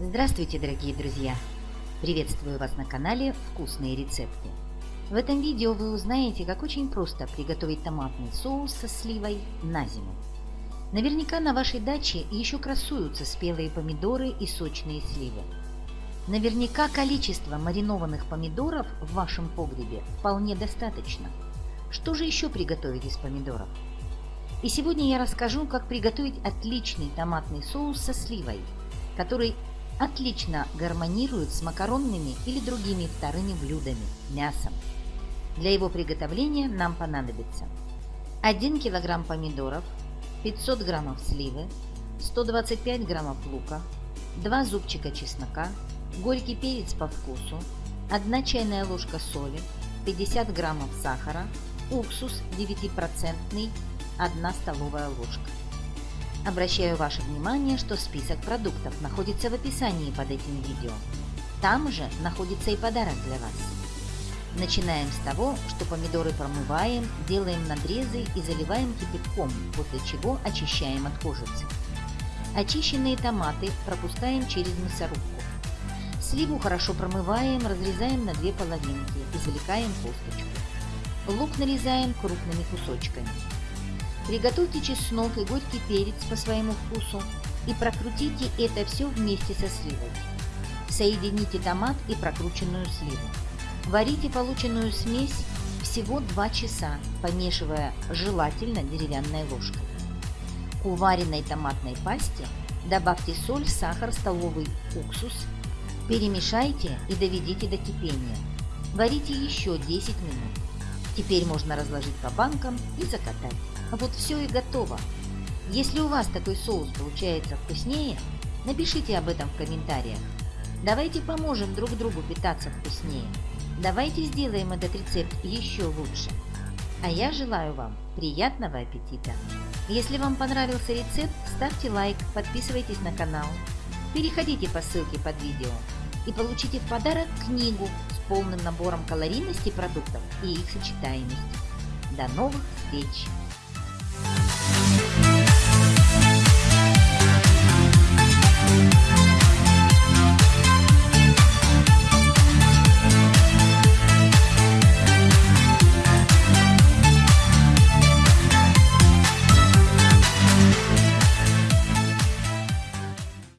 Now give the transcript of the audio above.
Здравствуйте, дорогие друзья! Приветствую вас на канале «Вкусные рецепты». В этом видео вы узнаете, как очень просто приготовить томатный соус со сливой на зиму. Наверняка на вашей даче еще красуются спелые помидоры и сочные сливы. Наверняка количество маринованных помидоров в вашем погребе вполне достаточно. Что же еще приготовить из помидоров? И сегодня я расскажу, как приготовить отличный томатный соус со сливой, который отлично гармонирует с макаронными или другими вторыми блюдами, мясом. Для его приготовления нам понадобится 1 кг помидоров, 500 г сливы, 125 г лука, 2 зубчика чеснока, горький перец по вкусу, 1 чайная ложка соли, 50 г сахара, уксус 9%, 1 столовая ложка. Обращаю ваше внимание, что список продуктов находится в описании под этим видео. Там же находится и подарок для вас. Начинаем с того, что помидоры промываем, делаем надрезы и заливаем кипятком, после чего очищаем от кожицы. Очищенные томаты пропускаем через мясорубку. Сливу хорошо промываем, разрезаем на две половинки, извлекаем косточку. Лук нарезаем крупными кусочками. Приготовьте чеснок и горький перец по своему вкусу и прокрутите это все вместе со сливой. Соедините томат и прокрученную сливу. Варите полученную смесь всего 2 часа, помешивая желательно деревянной ложкой. К уваренной томатной пасте добавьте соль, сахар, столовый уксус, перемешайте и доведите до кипения. Варите еще 10 минут. Теперь можно разложить по банкам и закатать. А вот все и готово. Если у вас такой соус получается вкуснее, напишите об этом в комментариях. Давайте поможем друг другу питаться вкуснее. Давайте сделаем этот рецепт еще лучше. А я желаю вам приятного аппетита! Если вам понравился рецепт, ставьте лайк, подписывайтесь на канал, переходите по ссылке под видео и получите в подарок книгу полным набором калорийности продуктов и их сочетаемости. До новых встреч!